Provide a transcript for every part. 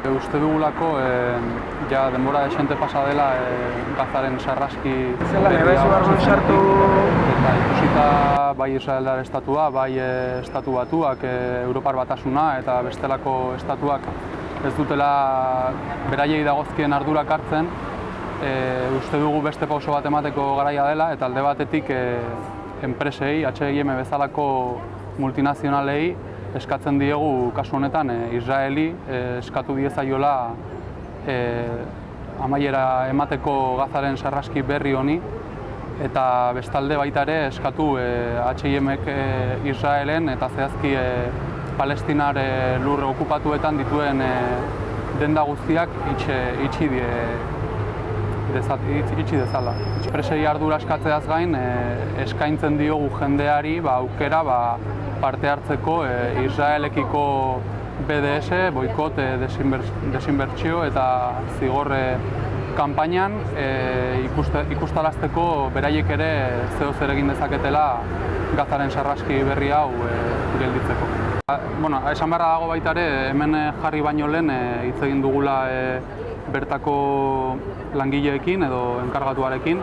Uste dugulako, e, ja denbora desente pasa dela e, gazaren sarraski... Zela, nire zu sartu... Eta ikusita bai Israeldar estatua, bai e, estatu batuak, e, Europar batasuna eta bestelako estatuak ez dutela beraiei dagozkien ardurak hartzen, e, uste dugu beste pauso bat emateko garaia dela eta alde batetik e, enpresei, H&M bezalako multinazionalei eskatzen diegu kasu honetan e, Israeli e, eskatu diezaiola e, amaiera emateko gazaren sarraski berri honi eta bestalde baita ere eskatu e, H&Mek e, Israelen eta zehazki e, Palestinar e, lurre okupatuetan dituen e, denda guztiak itxe, itxi die, dezat, itxi dezala. Presei ardura eskatzeaz gain, e, eskaintzen diogu jendeari ba, aukera ba, parte hartzeko e, Israelekiko BDS, boikot, e, desinbertsio eta zigorre kanpainan e, ikustarazteko beraiek ere zeo zer egin dezaketela gazaren sarraski berri hau e, gelditzeko. Bueno, esan beharra dago baita ere, hemen jarri baino lehen hitz egin dugula bertako langileekin edo enkargatuarekin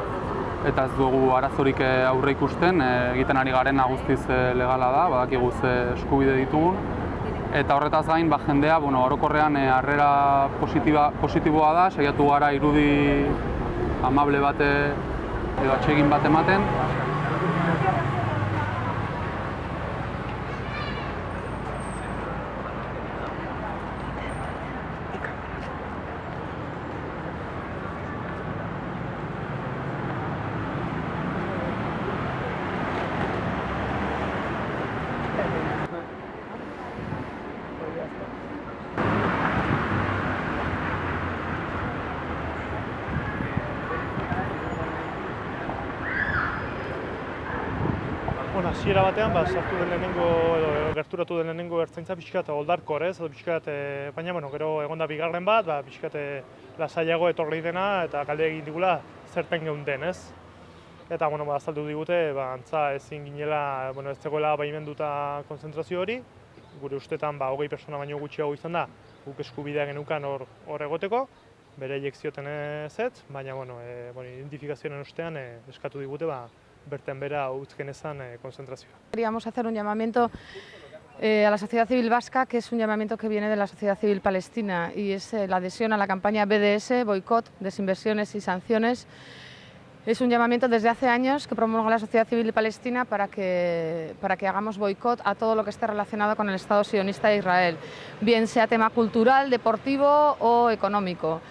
eta ez dugu arazorik eh, aurre ikusten, eh, egiten ari garen guztiz eh, legala da, badakigu ze eskubide ditugun. Eta horretaz gain, ba, jendea, bueno, orokorrean harrera positiboa da, saiatu gara irudi amable bate edo atsegin bat ematen. Bueno, hasiera batean, ba, sartu den lehenengo, edo gerturatu den lehenengo ertzaintza pixkat oldarkor, ez? Edo pixkat, e, baina, bueno, gero egonda bigarren bat, ba, pixkat e, lasaiago etorri dena eta kalde egin digula zerten geunden, ez? Eta, bueno, ba, azaldu digute, ba, antza ezin ginela, bueno, ez zegoela baimenduta konzentrazio hori, gure ustetan, ba, hogei persona baino gutxiago izan da, guk eskubidea genukan hor, hor egoteko, bere zioten ez, baina, bueno, e, bueno identifikazioen ostean e, eskatu digute, ba, berten bera genezan eh, Queríamos hacer un llamamiento eh, a la sociedad civil vasca, que es un llamamiento que viene de la sociedad civil palestina y es eh, la adhesión a la campaña BDS, boicot, desinversiones y sanciones. Es un llamamiento desde hace años que promueve la sociedad civil palestina para que, hagamos boicot a todo lo que esté relacionado con el Estado sionista de Israel, bien sea tema cultural, deportivo o económico.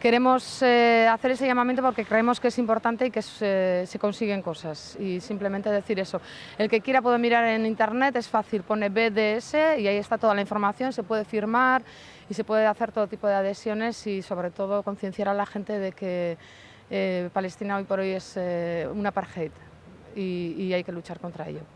Queremos eh, hacer ese llamamiento porque creemos que es importante y que se, se, consiguen cosas. Y simplemente decir eso. El que quiera puede mirar en internet, es fácil, pone BDS y ahí está toda la información, se puede firmar y se puede hacer todo tipo de adhesiones y sobre todo concienciar a la gente de que eh, Palestina hoy por hoy es eh, un apartheid y hay que luchar contra ello.